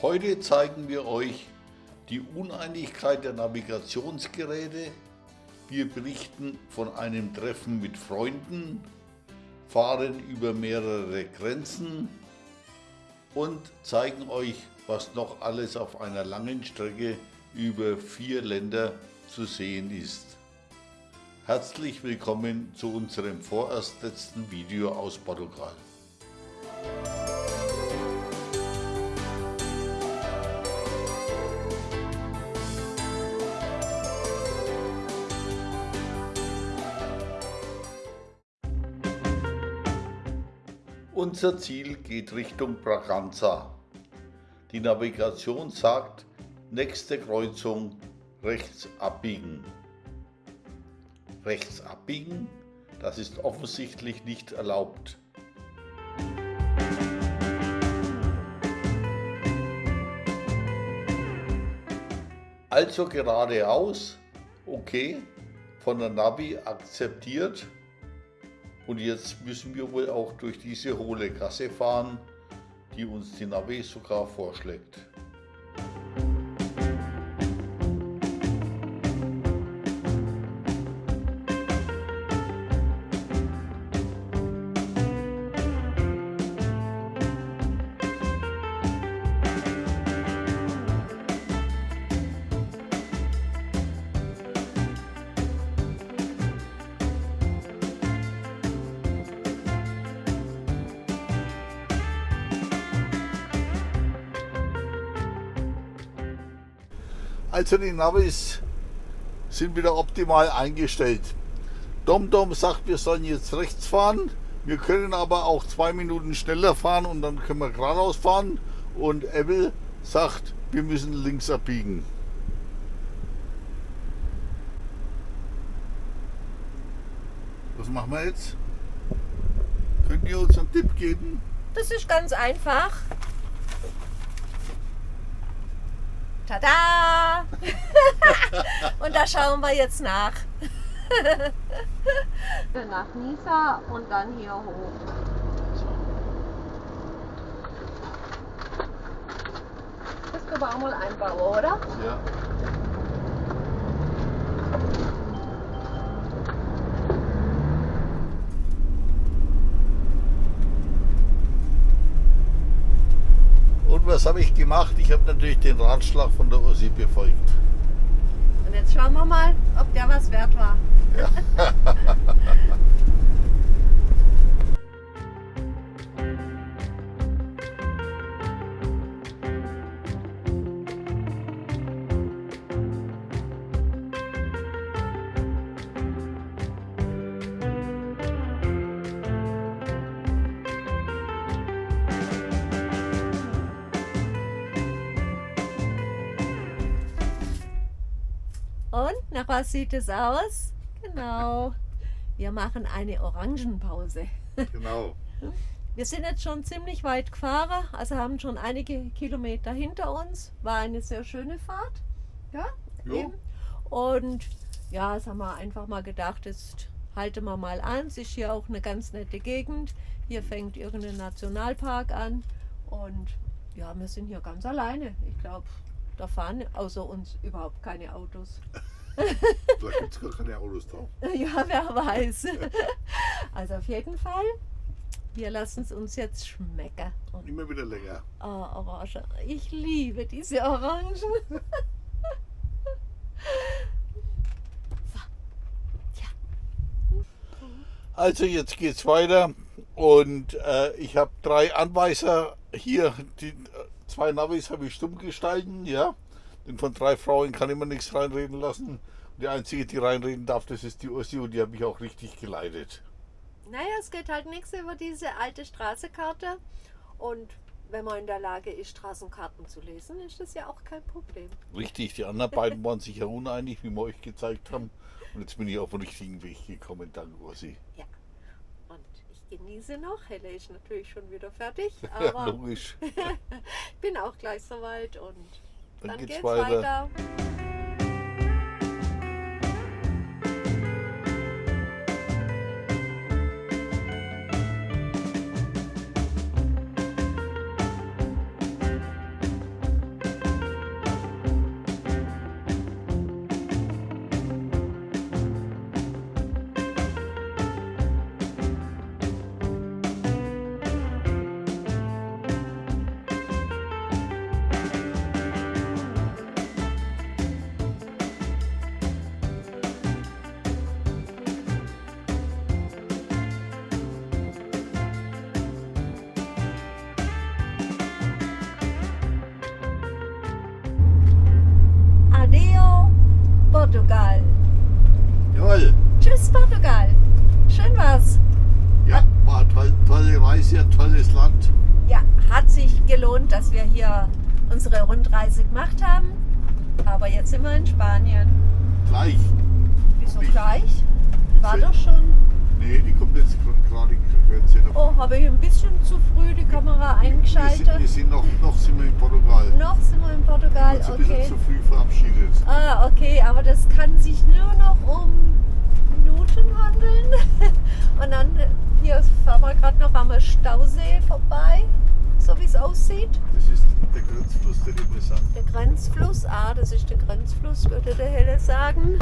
Heute zeigen wir euch die Uneinigkeit der Navigationsgeräte. Wir berichten von einem Treffen mit Freunden, fahren über mehrere Grenzen und zeigen euch, was noch alles auf einer langen Strecke über vier Länder zu sehen ist. Herzlich willkommen zu unserem vorerst letzten Video aus Portugal. Unser Ziel geht Richtung Braganza. Die Navigation sagt, nächste Kreuzung rechts abbiegen. Rechts abbiegen, das ist offensichtlich nicht erlaubt. Also geradeaus, okay, von der Navi akzeptiert. Und jetzt müssen wir wohl auch durch diese hohle Gasse fahren, die uns die Navi sogar vorschlägt. Also die Navis sind wieder optimal eingestellt. DomDom sagt, wir sollen jetzt rechts fahren. Wir können aber auch zwei Minuten schneller fahren und dann können wir geradeaus fahren. Und Apple sagt, wir müssen links abbiegen. Was machen wir jetzt? Könnt ihr uns einen Tipp geben? Das ist ganz einfach. Tada! und da schauen wir jetzt nach. nach Nisa und dann hier hoch. Das können wir auch mal einbauen, oder? Ja. Was habe ich gemacht? Ich habe natürlich den Ratschlag von der Ossi befolgt. Und jetzt schauen wir mal, ob der was wert war. Ja. Und nach was sieht es aus? Genau. Wir machen eine Orangenpause. genau. Wir sind jetzt schon ziemlich weit gefahren, also haben schon einige Kilometer hinter uns. War eine sehr schöne Fahrt. Ja, eben. Und ja, jetzt haben wir einfach mal gedacht, jetzt halten wir mal an. Es ist hier auch eine ganz nette Gegend. Hier fängt irgendein Nationalpark an. Und ja, wir sind hier ganz alleine. Ich glaube, da fahren außer uns überhaupt keine Autos. Da gibt es gar keine Autos drauf. Ja, wer weiß. Also auf jeden Fall, wir lassen es uns jetzt schmecken. Und Immer wieder länger. oh, Orange. Ich liebe diese Orangen. So. Ja. Also jetzt geht's weiter und äh, ich habe drei Anweiser hier. Die zwei Navis habe ich stumm gestalten, ja. Denn von drei Frauen kann ich mir nichts reinreden lassen. Und die einzige, die reinreden darf, das ist die Ossi und die habe ich auch richtig geleitet. Naja, es geht halt nichts über diese alte Straßenkarte. Und wenn man in der Lage ist, Straßenkarten zu lesen, ist das ja auch kein Problem. Richtig, die anderen beiden waren sich ja uneinig, wie wir euch gezeigt haben. Und jetzt bin ich auf den richtigen Weg gekommen, dank Ossi. Ja. Ich genieße noch. Helle ist natürlich schon wieder fertig, Ja, aber logisch. ich bin auch gleich soweit und Dann, dann, geht's, geht's weiter. weiter. Tolle Reise, ein tolles Land. Ja, hat sich gelohnt, dass wir hier unsere Rundreise gemacht haben. Aber jetzt sind wir in Spanien. Gleich. Wieso Nicht. gleich? War doch schon. Nee, die kommt jetzt gerade die Grenze. Oh, habe ich ein bisschen zu früh die Kamera wir sind, eingeschaltet. wir sind noch, noch sind wir in Portugal. Noch sind wir in Portugal, Uns ein bisschen okay. zu früh verabschiedet. Ah, okay, aber das kann sich nur noch um Minuten handeln. Und dann, hier fahren wir gerade noch am Stausee vorbei, so wie es aussieht. Das ist der Grenzfluss der Depressan. Der Grenzfluss, ah, das ist der Grenzfluss, würde der Helle sagen.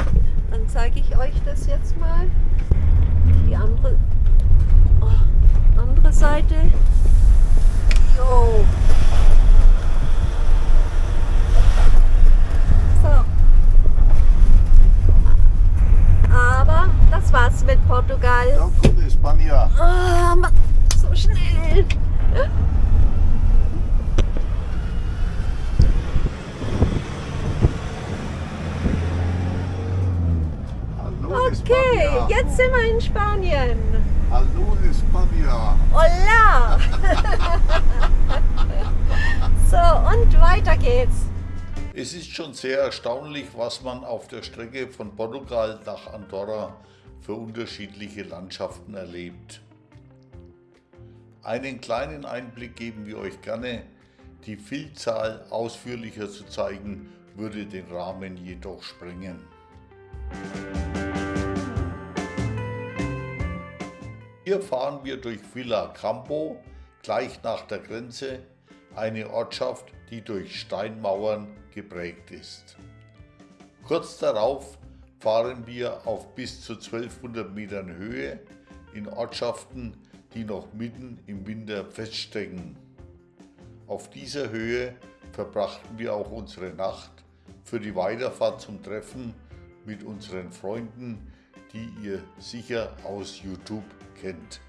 Dann zeige ich euch das jetzt mal. Die andere, oh, andere Seite. Jo. So. Aber das war's mit Portugal. Da kommt Espanja. Ah, so schnell. Hallo Okay, jetzt sind wir in Spanien. Hallo Espanja. Hola! so, und weiter geht's. Es ist schon sehr erstaunlich, was man auf der Strecke von Portugal nach Andorra für unterschiedliche Landschaften erlebt. Einen kleinen Einblick geben wir euch gerne. Die Vielzahl ausführlicher zu zeigen, würde den Rahmen jedoch sprengen. Hier fahren wir durch Villa Campo, gleich nach der Grenze, eine Ortschaft, die durch Steinmauern geprägt ist. Kurz darauf fahren wir auf bis zu 1200 Metern Höhe in Ortschaften, die noch mitten im Winter feststecken. Auf dieser Höhe verbrachten wir auch unsere Nacht für die Weiterfahrt zum Treffen mit unseren Freunden, die ihr sicher aus YouTube kennt.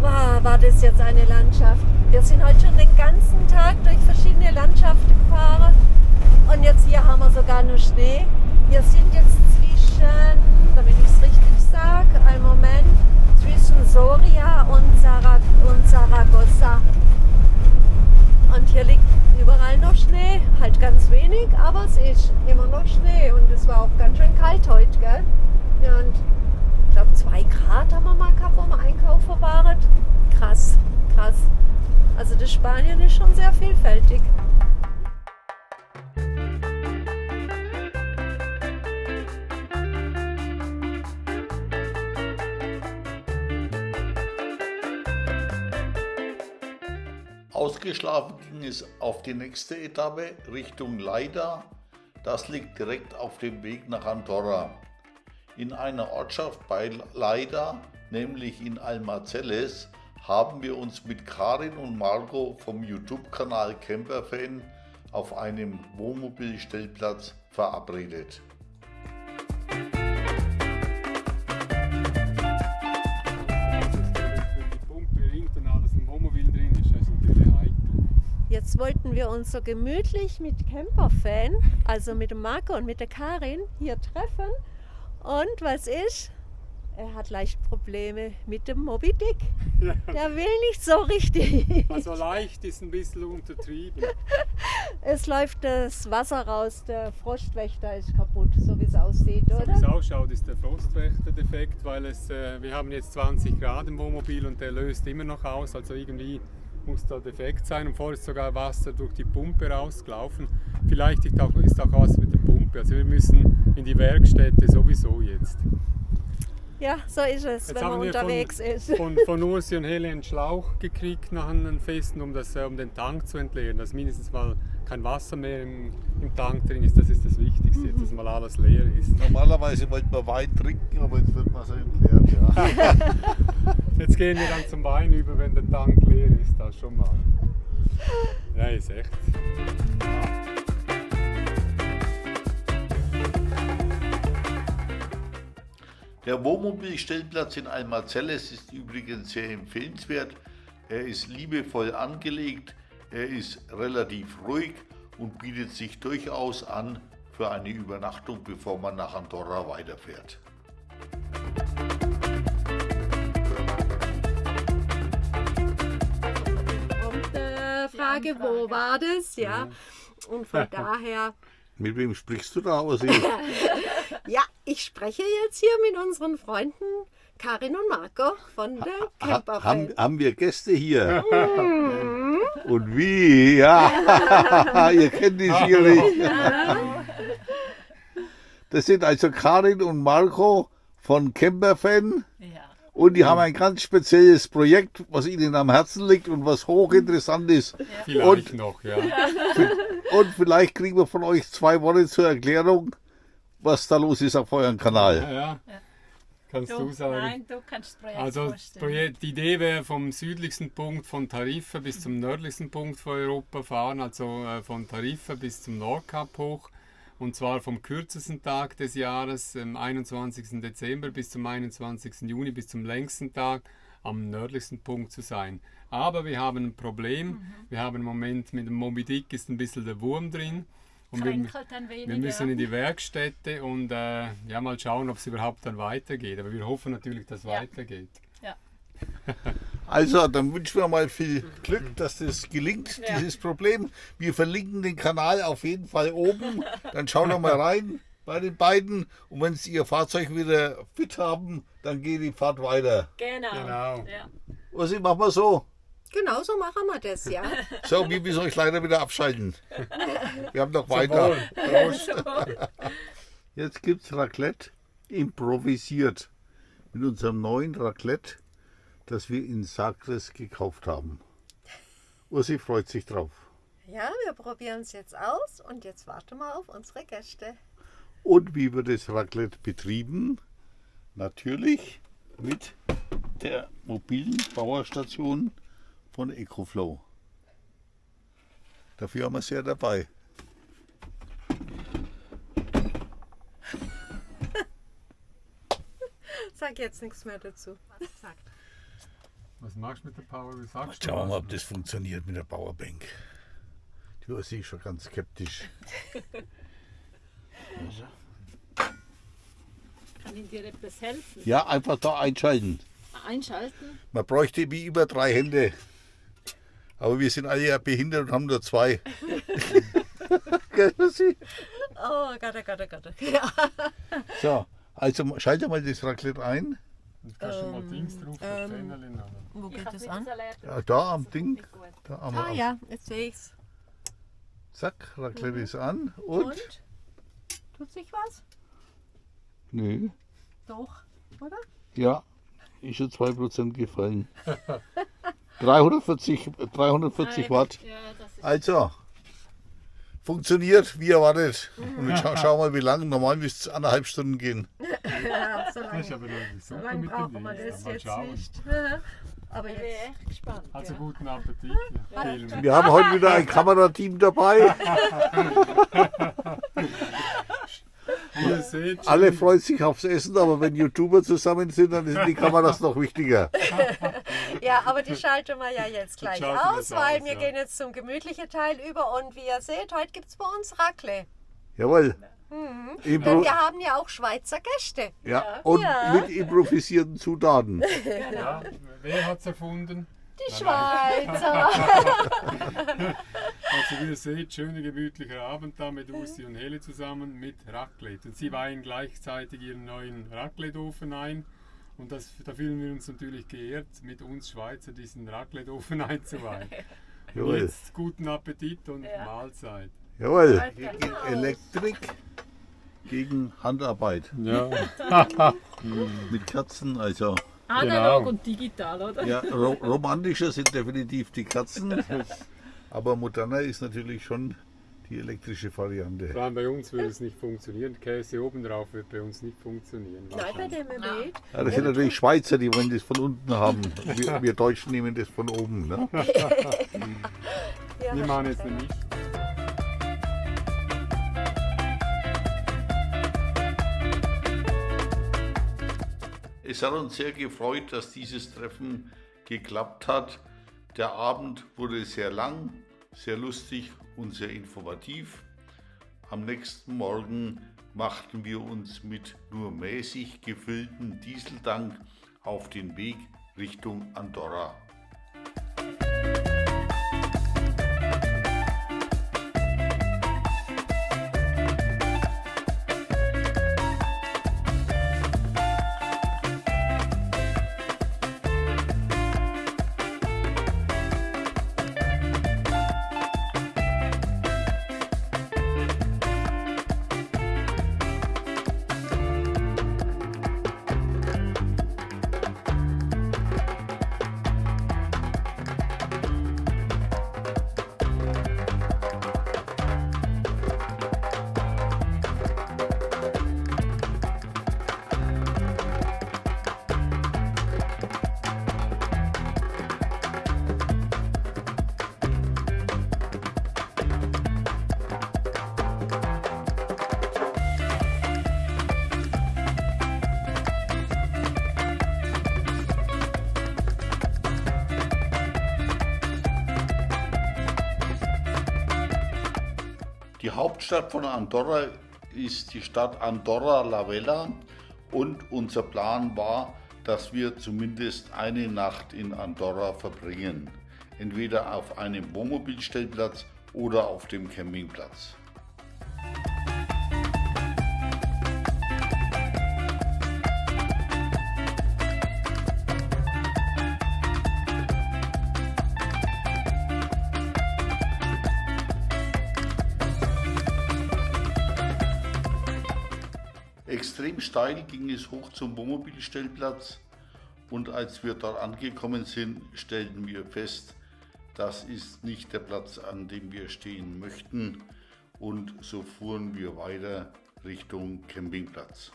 Wow, war das jetzt eine Landschaft. Wir sind heute schon den ganzen Tag durch verschiedene Landschaften gefahren. Und jetzt hier haben wir sogar nur Schnee. Wir sind jetzt zwischen, damit ich es richtig sage, einen Moment, zwischen Soria und, Sara und Saragossa. Und hier liegt überall noch Schnee, halt ganz wenig, aber es ist immer noch Schnee und es war auch ganz schön kalt heute, gell? Ja, und ich glaube zwei Grad haben wir mal gehabt, wo wir einkaufen waren. Krass, krass. Also das Spanien ist schon sehr vielfältig. Ausgeschlafen ging es auf die nächste Etappe Richtung Leida. Das liegt direkt auf dem Weg nach Andorra. In einer Ortschaft bei Leida, nämlich in Almacelles, haben wir uns mit Karin und Marco vom YouTube-Kanal Camperfan auf einem Wohnmobilstellplatz verabredet. Wollten wir uns so gemütlich mit Camperfan, also mit dem Marco und mit der Karin, hier treffen. Und was ist? Er hat leicht Probleme mit dem Moby Dick. Ja. Der will nicht so richtig. Also leicht ist ein bisschen untertrieben. Es läuft das Wasser raus, der Frostwächter ist kaputt, so wie es aussieht, So wie es oder? ausschaut, ist der Frostwächter-Defekt, weil es, äh, wir haben jetzt 20 Grad im Wohnmobil und der löst immer noch aus. Also irgendwie muss da defekt sein. Und vorher ist sogar Wasser durch die Pumpe rausgelaufen. Vielleicht ist auch, ist auch was mit der Pumpe. Also wir müssen in die Werkstätte sowieso jetzt. Ja, so ist es, Jetzt wenn man unterwegs von, ist. Von, von Ursi und Helle einen Schlauch gekriegt nach einem Festen, um, das, äh, um den Tank zu entleeren, dass mindestens mal kein Wasser mehr im, im Tank drin ist. Das ist das Wichtigste, jetzt, dass mal alles leer ist. Normalerweise wollten wir Wein trinken, aber jetzt wird man so entleert. Ja. Jetzt gehen wir dann zum Wein über, wenn der Tank leer ist, das schon mal. Ja, ist echt. Der Wohnmobilstellplatz in Almazelles ist übrigens sehr empfehlenswert. Er ist liebevoll angelegt, er ist relativ ruhig und bietet sich durchaus an für eine Übernachtung, bevor man nach Andorra weiterfährt. Frage, wo war das? Ja. Und von daher, Mit wem sprichst du da aus? ja, ich spreche jetzt hier mit unseren Freunden Karin und Marco von der Ha, Camperfan. haben, haben wir Gäste hier? Und wie? Ja, ihr kennt die sicherlich. Das sind also Karin und Marco von Camperfan. Ja. Und die haben ein ganz spezielles Projekt, was ihnen am Herzen liegt und was hochinteressant ist. Vielleicht Und- noch, ja. Und vielleicht kriegen wir von euch zwei Worte zur Erklärung, was da los ist auf eurem Kanal. ja. Kannst du, Du, sagen? nein, du kannst das Projekt Also das. Projekt, die Idee wäre vom südlichsten Punkt von Tarifa bis zum nördlichsten Punkt von Europa fahren, also äh, von Tarifa bis zum Nordkap hoch. Und zwar vom kürzesten Tag des Jahres, am 21. Dezember bis zum 21. Juni, bis zum längsten Tag am nördlichsten Punkt zu sein. Aber wir haben ein Problem. Mhm. Wir haben im Moment mit dem Moby Dick ist ein bisschen der Wurm drin. Und wir, wir müssen in die Werkstätte und äh, ja, mal schauen, ob es überhaupt dann weitergeht. Aber wir hoffen natürlich, dass es Ja. weitergeht. Ja. Also, dann wünschen wir mal viel Glück, dass das gelingt, Ja. dieses Problem. Wir verlinken den Kanal auf jeden Fall oben. Dann schaut doch mal rein bei den beiden. Und wenn sie ihr Fahrzeug wieder fit haben, dann geht die Fahrt weiter. Genau. Genau. Ja. Was machen wir so? Genau so machen wir das, ja. So, wir müssen euch leider wieder abschalten. Wir haben noch weiter. Prost. Jetzt gibt es Raclette improvisiert. Mit unserem neuen Raclette, das wir in Sagres gekauft haben. Ursi freut sich drauf. Ja, wir probieren es jetzt aus und jetzt warten wir auf unsere Gäste. Und wie wird das Raclette betrieben? Natürlich mit der mobilen Bauerstation von EcoFlow. Dafür haben wir sie ja dabei. Sag jetzt nichts mehr dazu. Was machst du mit der Power? Wie sagst Schauen wir mal, was? ob das funktioniert mit der Powerbank. Die Ursi ist schon ganz skeptisch. Also. Kann ich dir etwas helfen? Ja, einfach da einschalten. Einschalten? Man bräuchte wie über drei Hände. Aber wir sind alle ja behindert und haben nur zwei. Gell, Ursi? Oh Gott, oh Gott, oh Gott. Ja. so, also schalte mal das Raclette ein. Jetzt kannst du mal Dings drauf, das ähm, oder? Wo Ich geht das an? Ja, da am Ding. Da am Ah ja, jetzt sehe ich's. Zack, Raclette ist an. Und? Und? Tut sich was? Nö. Doch, oder? Ja, ist schon 2% gefallen. 340, 340 Nein, Watt. Ja, das ist Also, funktioniert wie erwartet. Und jetzt schau, schau mal, wie lange. Normal müsste es anderthalb Stunden gehen. So Das ist lange, aber so lange brauchen wir das jetzt schauen. nicht. Aber ich bin echt gespannt. Also guten Appetit. Ja. Wir haben heute wieder ein Kamerateam dabei. Seht, Alle freuen sich aufs Essen, aber wenn YouTuber zusammen sind, dann sind die Kameras noch wichtiger. Ja, aber die schalten wir ja jetzt gleich aus, weil aus, wir ja. gehen jetzt zum gemütlichen Teil über. Und wie ihr seht, heute gibt es bei uns Raclette. Jawohl. Denn Impro wir haben ja auch Schweizer Gäste. ja. Und Ja. mit improvisierten Zutaten. ja, wer hat es erfunden? Die Schweizer. Also wie ihr seht, schöner gemütlicher Abend da mit Ursi und Hele zusammen mit Raclette. Und sie weihen gleichzeitig ihren neuen Raclette-Ofen ein. Und das, da fühlen wir uns natürlich geehrt, mit uns Schweizer diesen Raclette-Ofen einzuweihen. Jetzt guten Appetit und Ja. Mahlzeit. Jawohl. Elektrik, gegen Handarbeit. Ja, Mit Kerzen, also. Analog Genau. und digital, oder? Ja, ro romantischer sind definitiv die Kerzen. Aber moderner ist natürlich schon die elektrische Variante. vor allem bei uns würde es nicht funktionieren. Käse oben drauf wird bei uns nicht funktionieren. Nein, bei dem. Ja, das sind natürlich Schweizer, die wollen das von unten haben. Wir, wir Deutschen nehmen das von oben. Ne? Ja, Wir machen jetzt nicht. Es hat uns sehr gefreut, dass dieses Treffen geklappt hat. Der Abend wurde sehr lang, sehr lustig und sehr informativ. Am nächsten Morgen machten wir uns mit nur mäßig gefülltem Dieseltank auf den Weg Richtung Andorra. Hauptstadt von Andorra ist die Stadt Andorra la Vella und unser Plan war, dass wir zumindest eine Nacht in Andorra verbringen. Entweder auf einem Wohnmobilstellplatz oder auf dem Campingplatz. Steil ging es hoch zum Wohnmobilstellplatz und als wir dort angekommen sind, stellten wir fest, das ist nicht der Platz, an dem wir stehen möchten und so fuhren wir weiter Richtung Campingplatz.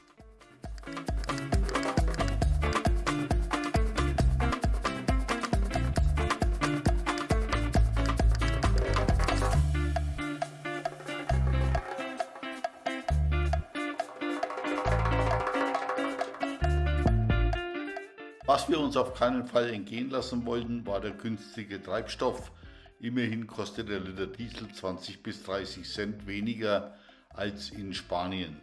Was wir uns auf keinen Fall entgehen lassen wollten, war der günstige Treibstoff. Immerhin kostet der Liter Diesel 20 bis 30 Cent weniger als in Spanien.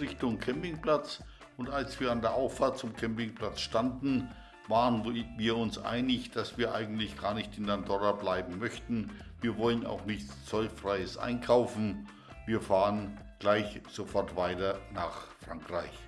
Richtung Campingplatz und als wir an der Auffahrt zum Campingplatz standen, waren wir uns einig, dass wir eigentlich gar nicht in Andorra bleiben möchten. Wir wollen auch nichts zollfreies einkaufen. Wir fahren gleich sofort weiter nach Frankreich.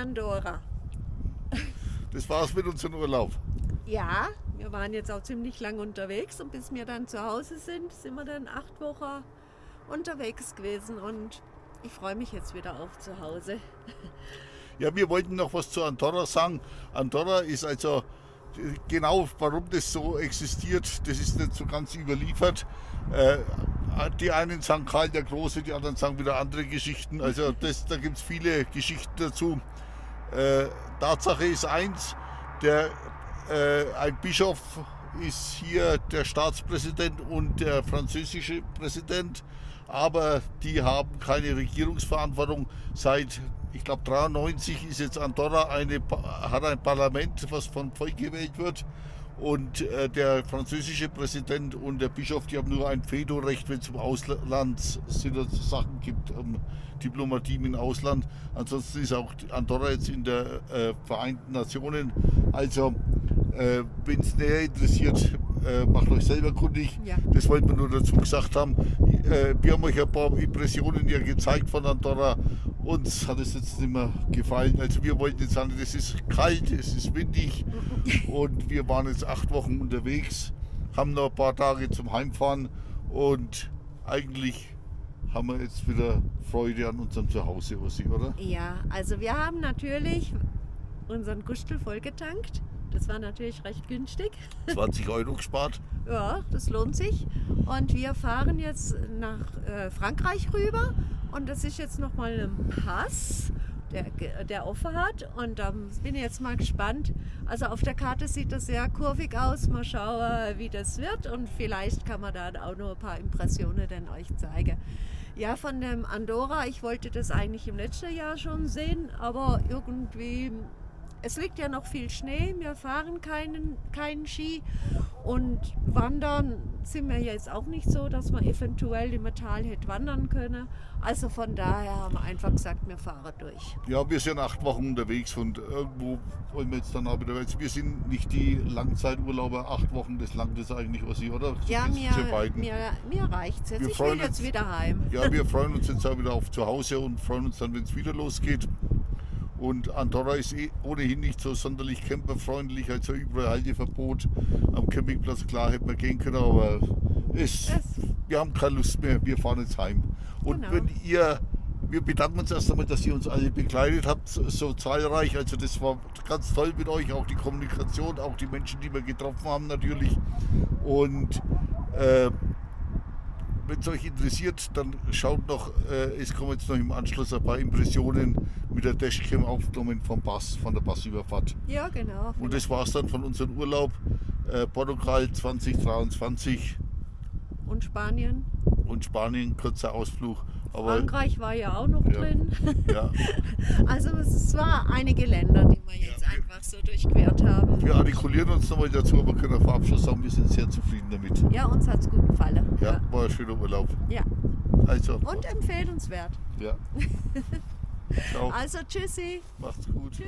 Andorra. Das war's mit unserem Urlaub. Ja, wir waren jetzt auch ziemlich lang unterwegs und bis wir dann zu Hause sind, sind wir dann acht Wochen unterwegs gewesen und ich freue mich jetzt wieder auf zu Hause. Ja, wir wollten noch was zu Andorra sagen. Andorra ist also genau, warum das so existiert, das ist nicht so ganz überliefert. Äh, die einen sagen Karl der Große, die anderen sagen wieder andere Geschichten. Also das, da gibt es viele Geschichten dazu. Äh, Tatsache ist eins, der, äh, ein Bischof ist hier der Staatspräsident und der französische Präsident, aber die haben keine Regierungsverantwortung. Seit, ich glaube, 93 ist jetzt Andorra eine, hat ein Parlament, was vom Volk gewählt wird. Und äh, der französische Präsident und der Bischof, die haben nur ein Vetorecht, wenn es um Auslandssachen gibt, um Diplomatie im Ausland. Ansonsten ist auch Andorra jetzt in der äh, Vereinten Nationen. Also, äh, wenn es näher interessiert, äh, macht euch selber kundig. Ja. Das wollten wir nur dazu gesagt haben. Äh, wir haben euch ein paar Impressionen ja gezeigt von Andorra. Uns hat es jetzt nicht mehr gefallen. Also wir wollten jetzt sagen, es ist kalt, es ist windig und wir waren jetzt acht Wochen unterwegs, haben noch ein paar Tage zum Heimfahren und eigentlich haben wir jetzt wieder Freude an unserem Zuhause, Ossi, oder? Ja, also wir haben natürlich unseren Gustel vollgetankt. Das war natürlich recht günstig. 20 Euro gespart. Ja, das lohnt sich. Und wir fahren jetzt nach äh, Frankreich rüber. Und das ist jetzt nochmal ein Pass, der, der offen hat. Und da bin ich jetzt mal gespannt. Also auf der Karte sieht das sehr kurvig aus. Mal schauen, wie das wird. Und vielleicht kann man da auch noch ein paar Impressionen dann euch zeigen. Ja, von dem Andorra, ich wollte das eigentlich im letzten Jahr schon sehen, aber irgendwie es liegt ja noch viel Schnee, wir fahren keinen, keinen Ski und wandern sind wir jetzt auch nicht so, dass man eventuell im Tal hätte wandern können. Also von daher haben wir einfach gesagt, wir fahren durch. Ja, wir sind acht Wochen unterwegs und irgendwo wollen wir jetzt dann auch wieder. Also wir sind nicht die Langzeiturlauber, acht Wochen, das langt das eigentlich, Ossi, oder? Ja, mir, mir, mir reicht es jetzt. Wir ich will jetzt uns- wieder heim. Ja, wir freuen uns jetzt auch wieder auf zu Hause und freuen uns dann, wenn es wieder losgeht. Und Andorra ist eh ohnehin nicht so sonderlich camperfreundlich, also überall Halteverbot. Am Campingplatz, klar, hätten wir gehen können, aber es, Es- wir haben keine Lust mehr, wir fahren jetzt heim. Und Genau. wenn ihr, wir bedanken uns erst einmal, dass ihr uns alle begleitet habt, so- zahlreich. Also das war ganz toll mit euch, auch die Kommunikation, auch die Menschen, die wir getroffen haben natürlich. Und äh, wenn es euch interessiert, dann schaut noch, äh, es kommen jetzt noch im Anschluss ein paar Impressionen mit der Dashcam aufgenommen vom Bass, von der Bassüberfahrt. Ja, genau. Und das war es dann von unserem Urlaub äh, Portugal 2023 Und Spanien. und Spanien, kurzer Ausflug. Aber Frankreich war ja auch noch Ja. drin. ja, Also es war einige Länder, die wir jetzt einfach so durchquert haben. wir artikulieren uns nochmal dazu, aber können vor Abschluss sagen, wir sind sehr zufrieden damit. Ja, uns hat es gut gefallen. Ja, war ein schöner Urlaub. ja. Also, Und empfehlenswert. ja. Ciao, Also tschüssi. macht's gut. Tschüss.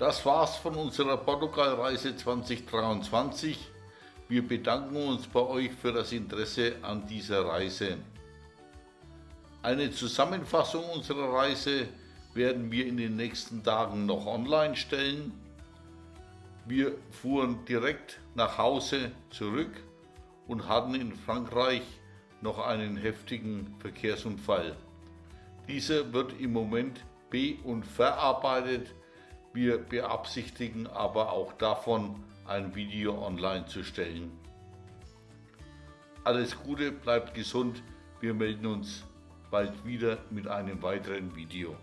Das war's von unserer Portugalreise 2023. Wir bedanken uns bei euch für das Interesse an dieser Reise. Eine Zusammenfassung unserer Reise werden wir in den nächsten Tagen noch online stellen. Wir fuhren direkt nach Hause zurück und hatten in Frankreich noch einen heftigen Verkehrsunfall. Dieser wird im Moment be- und verarbeitet. Wir beabsichtigen aber auch davon, ein Video online zu stellen. Alles Gute, bleibt gesund. Wir melden uns bald wieder mit einem weiteren Video.